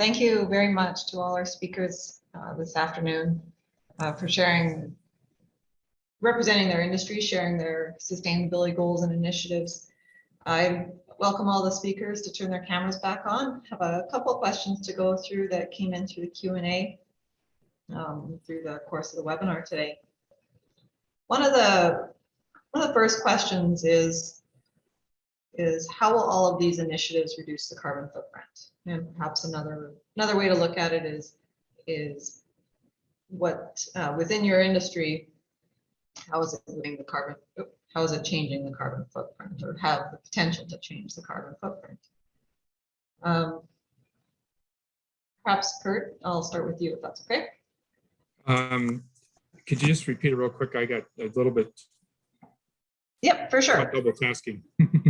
Thank you very much to all our speakers uh, this afternoon uh, for sharing, representing their industry, sharing their sustainability goals and initiatives. I welcome all the speakers to turn their cameras back on. Have a couple questions to go through that came in through the Q and A um, through the course of the webinar today. One of the one of the first questions is is how will all of these initiatives reduce the carbon footprint? And perhaps another another way to look at it is is what uh, within your industry, how is it moving the carbon? How is it changing the carbon footprint or have the potential to change the carbon footprint? Um, perhaps Kurt, I'll start with you if that's okay. Um, could you just repeat it real quick? I got a little bit Yep, for sure. double tasking.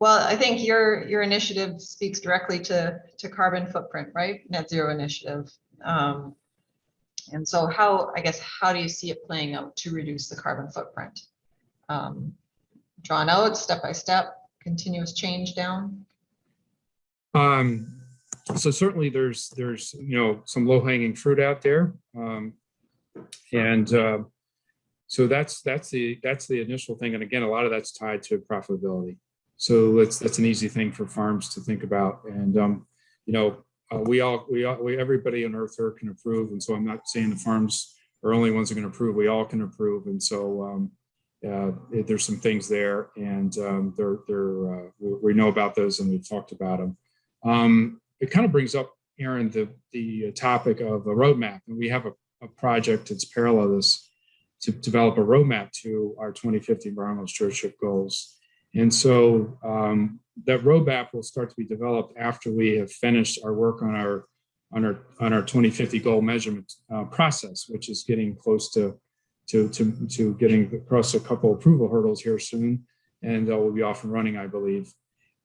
Well, I think your, your initiative speaks directly to, to carbon footprint, right? Net zero initiative. Um, and so how, I guess, how do you see it playing out to reduce the carbon footprint? Um, drawn out step by step, continuous change down? Um, so certainly there's, there's, you know, some low hanging fruit out there. Um, and, uh, so that's, that's the, that's the initial thing. And again, a lot of that's tied to profitability. So that's, that's an easy thing for farms to think about. And, um, you know, uh, we all, we all, we, everybody on earth here can approve. And so I'm not saying the farms are only ones that can approve, we all can approve. And so, um, uh, there's some things there and, um, they're, they're, uh, we, we know about those and we've talked about them. Um, it kind of brings up, Aaron, the, the topic of a roadmap. And we have a, a project that's parallel to this to develop a roadmap to our 2050 environmental stewardship goals. And so um, that roadmap will start to be developed after we have finished our work on our on our on our 2050 goal measurement uh, process, which is getting close to to to to getting across a couple approval hurdles here soon, and uh, we'll be off and running, I believe.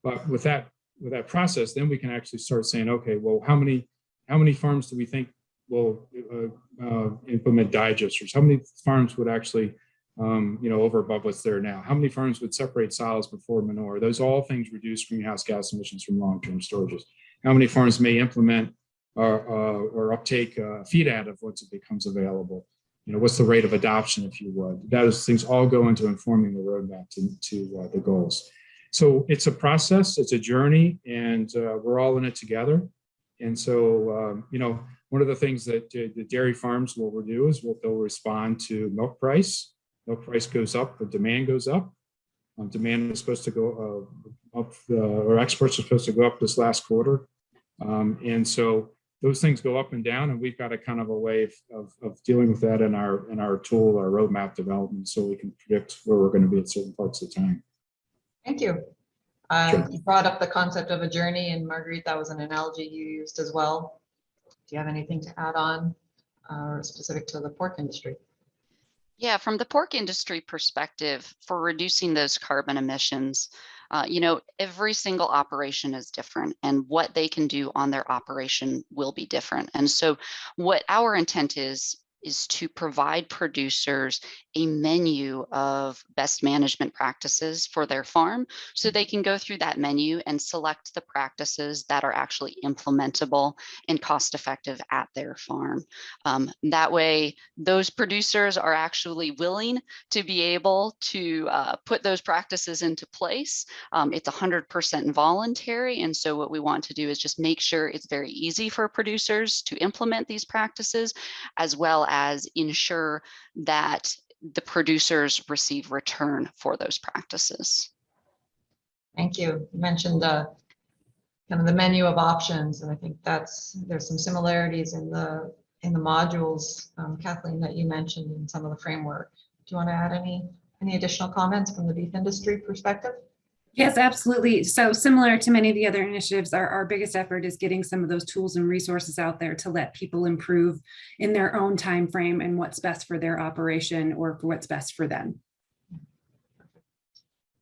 But with that with that process, then we can actually start saying, okay, well, how many how many farms do we think will uh, uh, implement digesters? How many farms would actually um, you know, over above what's there now. How many farms would separate solids before manure? Those all things reduce greenhouse gas emissions from long-term storages. How many farms may implement or, uh, or uptake uh, feed additive once it becomes available? You know, what's the rate of adoption, if you would? Those things all go into informing the roadmap to, to uh, the goals. So it's a process, it's a journey, and uh, we're all in it together. And so, um, you know, one of the things that uh, the dairy farms will do is will, they'll respond to milk price, price goes up, the demand goes up. Um, demand is supposed to go uh, up, uh, or exports are supposed to go up this last quarter. Um, and so those things go up and down, and we've got a kind of a way of, of, of, dealing with that in our in our tool, our roadmap development, so we can predict where we're going to be at certain parts of the time. Thank you. Um, sure. You brought up the concept of a journey, and Marguerite, that was an analogy you used as well. Do you have anything to add on, uh, specific to the pork industry? Yeah, from the pork industry perspective, for reducing those carbon emissions, uh, you know, every single operation is different and what they can do on their operation will be different. And so what our intent is, is to provide producers a menu of best management practices for their farm so they can go through that menu and select the practices that are actually implementable and cost effective at their farm. Um, that way, those producers are actually willing to be able to uh, put those practices into place. Um, it's 100% voluntary. And so what we want to do is just make sure it's very easy for producers to implement these practices, as well as ensure that the producers receive return for those practices. Thank you. You mentioned the kind of the menu of options, and I think that's there's some similarities in the in the modules, um, Kathleen, that you mentioned in some of the framework. Do you want to add any any additional comments from the beef industry perspective? Yes, absolutely. So similar to many of the other initiatives, our, our biggest effort is getting some of those tools and resources out there to let people improve in their own time frame and what's best for their operation or for what's best for them.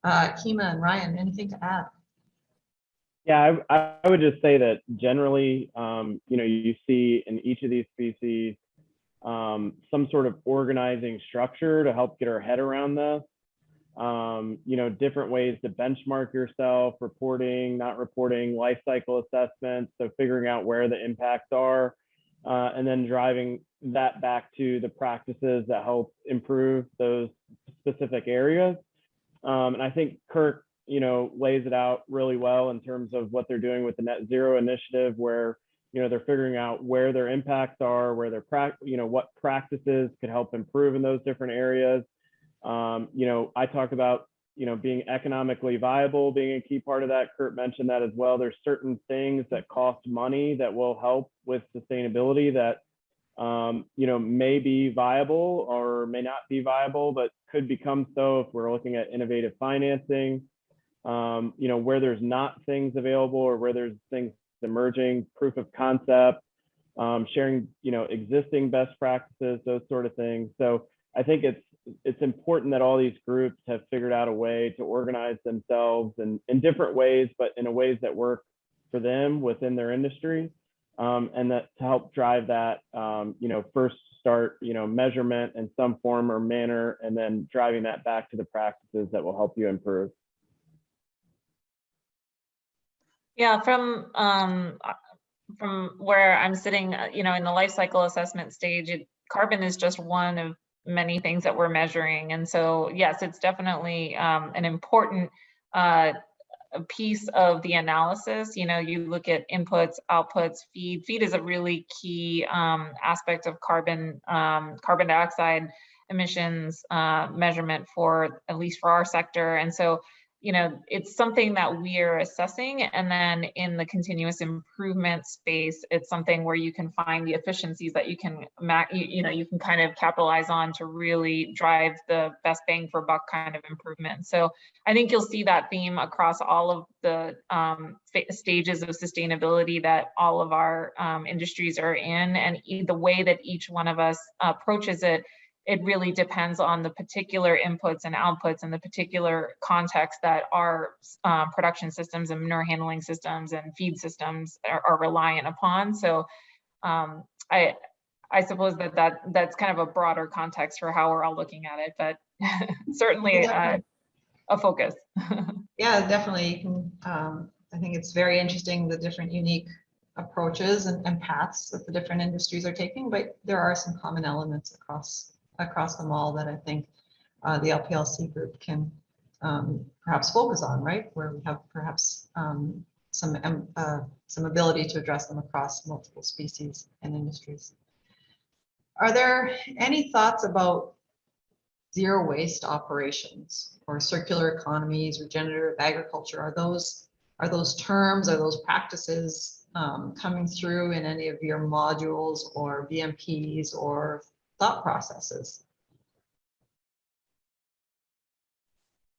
Uh, Kima and Ryan, anything to add? Yeah, I, I would just say that generally, um, you know, you see in each of these species um, some sort of organizing structure to help get our head around this. Um, you know, different ways to benchmark yourself, reporting, not reporting, life cycle assessments. So figuring out where the impacts are, uh, and then driving that back to the practices that help improve those specific areas. Um, and I think Kirk, you know, lays it out really well in terms of what they're doing with the net zero initiative, where you know they're figuring out where their impacts are, where their prac, you know, what practices could help improve in those different areas. Um, you know, I talk about you know being economically viable being a key part of that. Kurt mentioned that as well. There's certain things that cost money that will help with sustainability that um, you know, may be viable or may not be viable, but could become so if we're looking at innovative financing. Um, you know, where there's not things available or where there's things emerging, proof of concept, um, sharing, you know, existing best practices, those sort of things. So I think it's it's important that all these groups have figured out a way to organize themselves in, in different ways, but in a ways that work for them within their industry um, and that to help drive that, um, you know, first start, you know, measurement in some form or manner, and then driving that back to the practices that will help you improve. Yeah, from, um, from where I'm sitting, uh, you know, in the life cycle assessment stage, it, carbon is just one of many things that we're measuring. And so, yes, it's definitely, um, an important, uh, piece of the analysis. You know, you look at inputs, outputs, feed. Feed is a really key, um, aspect of carbon, um, carbon dioxide emissions, uh, measurement for, at least for our sector. And so, you know, it's something that we are assessing. And then in the continuous improvement space, it's something where you can find the efficiencies that you can, you, know, you can kind of capitalize on to really drive the best bang for buck kind of improvement. So I think you'll see that theme across all of the um, stages of sustainability that all of our um, industries are in. And the way that each one of us approaches it it really depends on the particular inputs and outputs and the particular context that our um, production systems and manure handling systems and feed systems are, are reliant upon. So um, I, I suppose that, that that's kind of a broader context for how we're all looking at it, but certainly uh, a focus. Yeah, definitely. You can, um, I think it's very interesting, the different unique approaches and, and paths that the different industries are taking, but there are some common elements across, across them all that I think uh, the LPLC group can um, perhaps focus on, right? Where we have perhaps um, some, uh, some ability to address them across multiple species and industries. Are there any thoughts about zero waste operations or circular economies, regenerative agriculture? Are those, are those terms, are those practices um, coming through in any of your modules or BMPs or thought processes?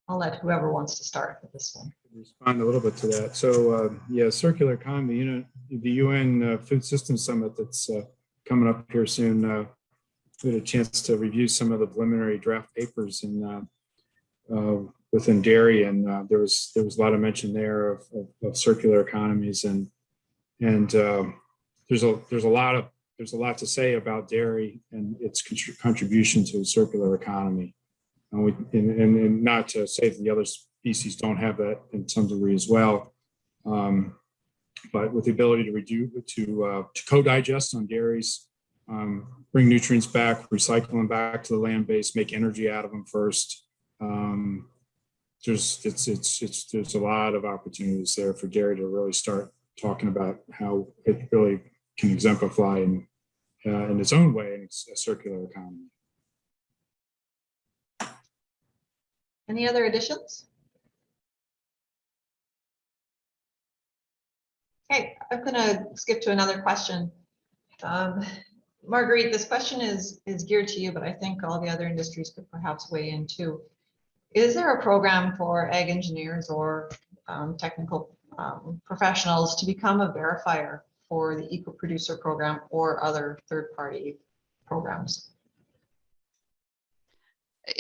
I'll let whoever wants to start with this one. respond a little bit to that. So, uh, yeah, circular economy, you know, the UN uh, Food Systems Summit that's uh, coming up here soon. uh, We had a chance to review some of the preliminary draft papers in uh, uh, within dairy, and there was there was a lot of mention there of, of, of circular economies, and and um, there's a there's a lot of there's a lot to say about dairy and its contribution to the circular economy. And, we, and, and, and not to say that the other species don't have that in some degree as well. Um, but with the ability to reduce, to, uh, to co-digest on dairies, um, bring nutrients back, recycle them back to the land base, make energy out of them first. Um, there's, it's, it's, it's, there's a lot of opportunities there for dairy to really start talking about how it really can exemplify in, uh, in its own way in its a circular economy. Any other additions? Okay, I'm gonna skip to another question. Um, Marguerite, this question is, is geared to you, but I think all the other industries could perhaps weigh in too. Is there a program for ag engineers or um, technical um, professionals to become a verifier for the eco producer program or other third-party programs?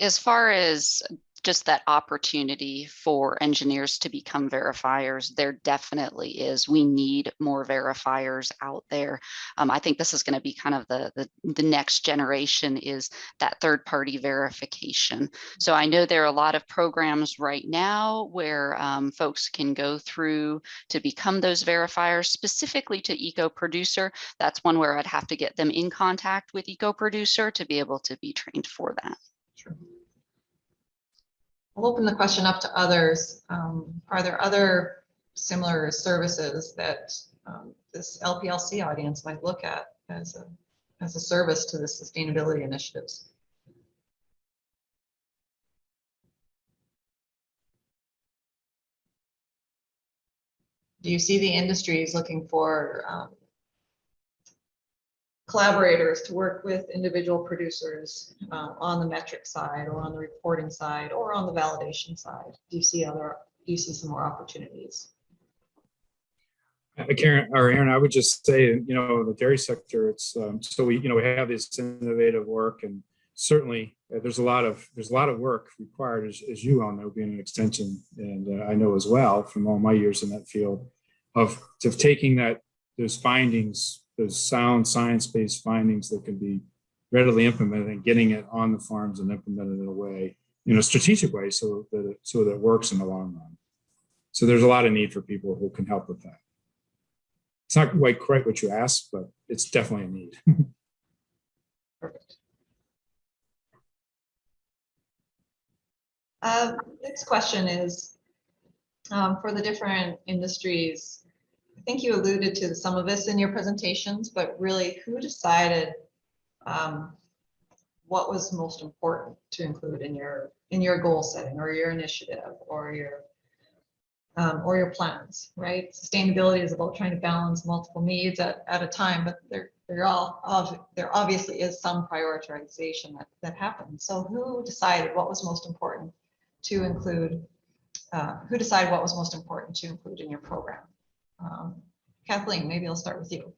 as far as just that opportunity for engineers to become verifiers, there definitely is. We need more verifiers out there. Um, I think this is going to be kind of the, the the next generation is that third party verification. So I know there are a lot of programs right now where um, folks can go through to become those verifiers specifically to eco producer. That's one where I'd have to get them in contact with eco producer to be able to be trained for that. Sure. I'll open the question up to others. Um, Are there other similar services that um, this LPLC audience might look at as a, as a service to the sustainability initiatives? Do you see the industries looking for um, collaborators to work with individual producers uh, on the metric side or on the reporting side or on the validation side? Do you see other, do you see some more opportunities? Uh, Karen, or Aaron, I would just say, you know, the dairy sector, it's, um, so we, you know, we have this innovative work and certainly uh, there's a lot of, there's a lot of work required, as, as you all know, being an extension. And uh, I know as well from all my years in that field of, of taking that, those findings, those sound science-based findings that can be readily implemented and getting it on the farms and implemented in a way, in a strategic way so that, it, so that it works in the long run. So there's a lot of need for people who can help with that. It's not quite quite what you asked, but it's definitely a need. Perfect. Uh, Next question is, um, for the different industries, I think you alluded to some of this in your presentations, but really who decided um, what was most important to include in your, in your goal setting or your initiative or your um, or your plans, right? Sustainability is about trying to balance multiple needs at, at a time, but there, there all, of, there obviously is some prioritization that, that happens. So who decided what was most important to include, uh, who decided what was most important to include in your program? Um, Kathleen, maybe I'll start with you.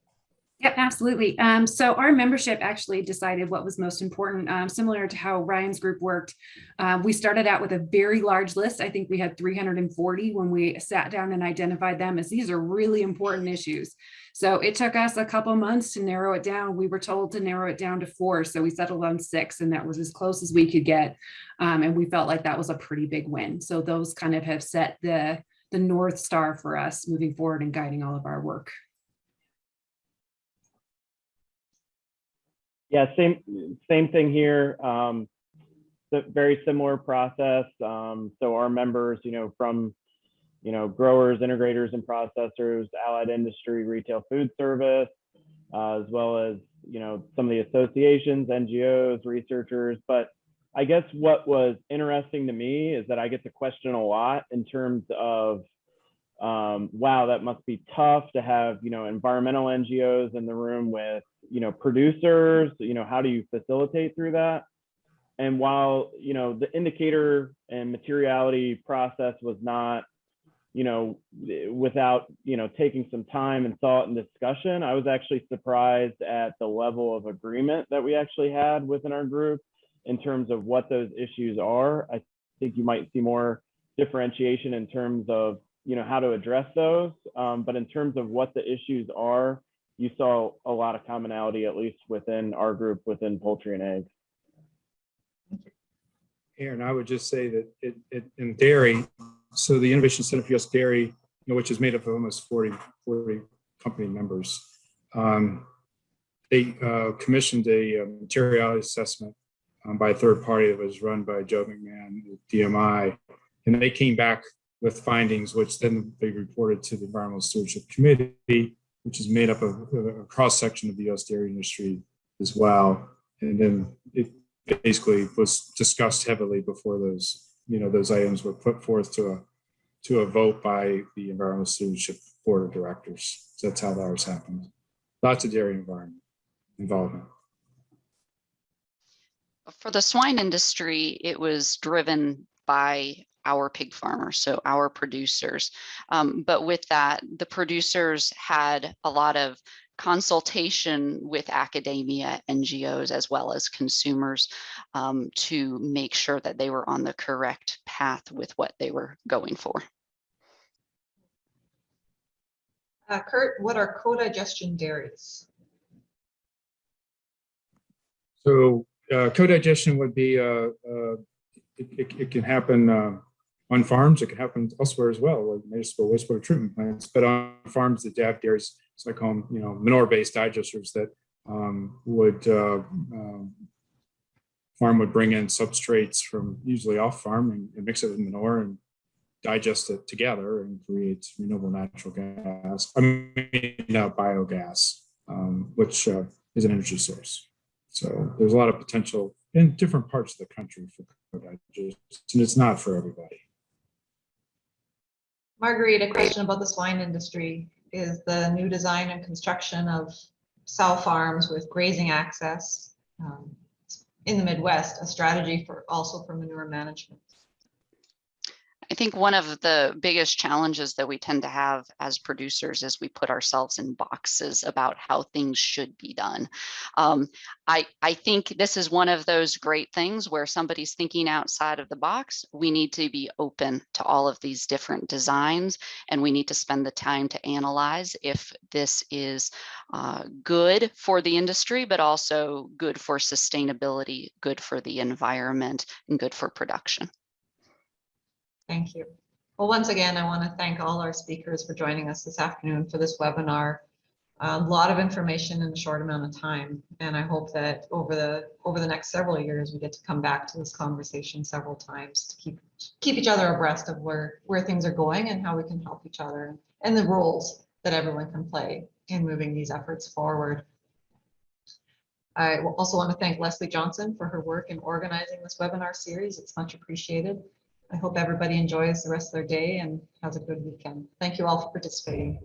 Yep, absolutely. Um, so our membership actually decided what was most important, um, similar to how Ryan's group worked. Uh, we started out with a very large list. I think we had 340 when we sat down and identified them as these are really important issues. So it took us a couple months to narrow it down. We were told to narrow it down to four. So we settled on six and that was as close as we could get. Um, and we felt like that was a pretty big win. So those kind of have set the, the North Star for us moving forward and guiding all of our work. Yeah, same same thing here. Um, the very similar process. Um, so our members, you know, from you know growers, integrators, and processors, allied industry, retail food service, uh, as well as you know some of the associations, NGOs, researchers. But I guess what was interesting to me is that I get to question a lot in terms of um, wow, that must be tough to have, you know, environmental NGOs in the room with, you know, producers, you know, how do you facilitate through that? And while, you know, the indicator and materiality process was not, you know, without, you know, taking some time and thought and discussion, I was actually surprised at the level of agreement that we actually had within our group in terms of what those issues are. I think you might see more differentiation in terms of you know how to address those um, but in terms of what the issues are you saw a lot of commonality at least within our group within poultry and eggs Aaron, I would just say that it, it in dairy, so the Innovation Center for US Dairy, you know, which is made up of almost 40, 40 company members, um, they uh, commissioned a uh, materiality assessment um, by a third party that was run by Joe McMahon, at DMI, and they came back with findings, which then they reported to the Environmental Stewardship Committee, which is made up of a cross section of the US dairy industry as well. And then it basically was discussed heavily before those, you know, those items were put forth to a to a vote by the Environmental Stewardship Board of Directors. So that's how that ours happened. Lots of dairy environment involvement. For the swine industry, it was driven by our pig farmers, so our producers. Um, but with that, the producers had a lot of consultation with academia, NGOs, as well as consumers um, to make sure that they were on the correct path with what they were going for. Uh, Kurt, what are co-digestion dairies? So uh, co-digestion would be, uh, uh, it, it- it can happen uh, on farms, it can happen elsewhere as well, like municipal wastewater treatment plants, but on farms that have dairies, so I call them, you know, manure-based digesters that um, would, uh, um, farm would bring in substrates from usually off farm and and mix it with manure and digest it together and create renewable natural gas, I mean, uh, biogas, um, which uh, is an energy source. So there's a lot of potential in different parts of the country for co-digestion. and It's not for everybody. Marguerite, a question about the swine industry. Is the new design and construction of sow farms with grazing access um, in the Midwest a strategy for also for manure management? I think one of the biggest challenges that we tend to have as producers is we put ourselves in boxes about how things should be done. Um, I, I think this is one of those great things where somebody's thinking outside of the box. We need to be open to all of these different designs and we need to spend the time to analyze if this is uh, good for the industry, but also good for sustainability, good for the environment, and good for production. Thank you. Well, once again, I want to thank all our speakers for joining us this afternoon for this webinar. A lot of information in a short amount of time, and I hope that over the over the next several years, we get to come back to this conversation several times to keep keep each other abreast of where where things are going and how we can help each other and the roles that everyone can play in moving these efforts forward. I also want to thank Leslie Johnson for her work in organizing this webinar series. It's much appreciated. I hope everybody enjoys the rest of their day and has a good weekend. Thank you all for participating.